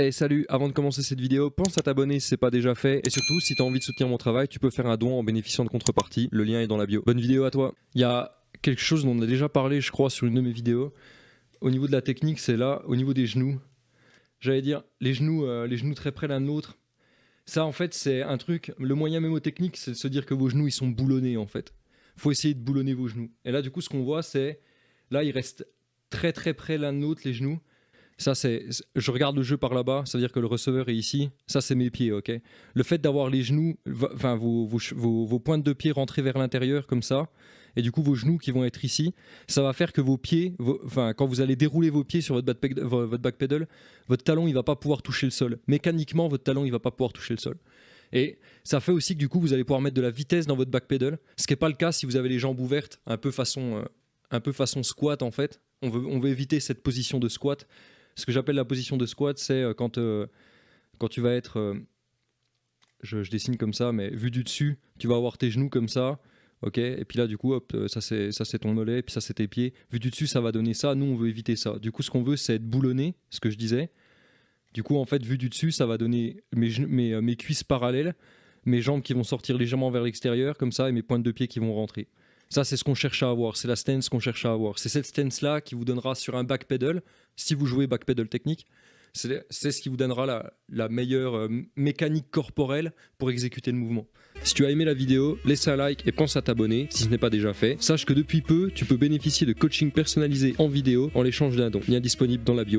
Hey salut, avant de commencer cette vidéo, pense à t'abonner si c'est pas déjà fait et surtout si t'as envie de soutenir mon travail, tu peux faire un don en bénéficiant de contrepartie, le lien est dans la bio. Bonne vidéo à toi. Il y a quelque chose dont on a déjà parlé je crois sur une de mes vidéos. Au niveau de la technique, c'est là, au niveau des genoux. J'allais dire les genoux, euh, les genoux très près l'un de l'autre. Ça en fait c'est un truc, le moyen mémotechnique c'est de se dire que vos genoux ils sont boulonnés en fait. Faut essayer de boulonner vos genoux. Et là du coup ce qu'on voit c'est, là ils restent très très près l'un de l'autre les genoux ça, c'est, je regarde le jeu par là-bas, c'est-à-dire que le receveur est ici. Ça, c'est mes pieds, ok? Le fait d'avoir les genoux, enfin vos, vos, vos, pointes de pied rentrées vers l'intérieur comme ça, et du coup vos genoux qui vont être ici, ça va faire que vos pieds, enfin quand vous allez dérouler vos pieds sur votre backpedal, votre backpedal, votre talon il va pas pouvoir toucher le sol. Mécaniquement, votre talon il va pas pouvoir toucher le sol. Et ça fait aussi que du coup vous allez pouvoir mettre de la vitesse dans votre backpedal, ce qui n'est pas le cas si vous avez les jambes ouvertes, un peu façon, euh, un peu façon squat en fait. On veut, on veut éviter cette position de squat ce que j'appelle la position de squat, c'est euh, quand, euh, quand tu vas être, euh, je, dessine comme ça, mais vu du dessus, tu vas avoir tes genoux comme ça, ok Et puis là, du coup, hop, ça c'est ça c'est ton mollet, puis ça c'est tes pieds. Vu du dessus, ça va donner ça. Nous, on veut éviter ça. Du coup, ce qu'on veut, c'est être boulonné, ce que je disais. Du coup, en fait, vu du dessus, ça va donner mes, mes, mes cuisses parallèles, mes jambes qui vont sortir légèrement vers l'extérieur, comme ça, et mes pointes de pied qui vont rentrer. Ça, c'est ce qu'on cherche à avoir. C'est la stance qu'on cherche à avoir. C'est cette stance-là qui vous donnera sur un backpedal, si vous jouez backpedal technique, c'est ce qui vous donnera la, meilleure euh, mécanique corporelle pour exécuter le mouvement. Si tu as aimé la vidéo, laisse un like et pense à t'abonner si ce n'est pas déjà fait. Sache que depuis peu, tu peux bénéficier de coaching personnalisé en vidéo en l'échange d'un don. Lien disponible dans la bio.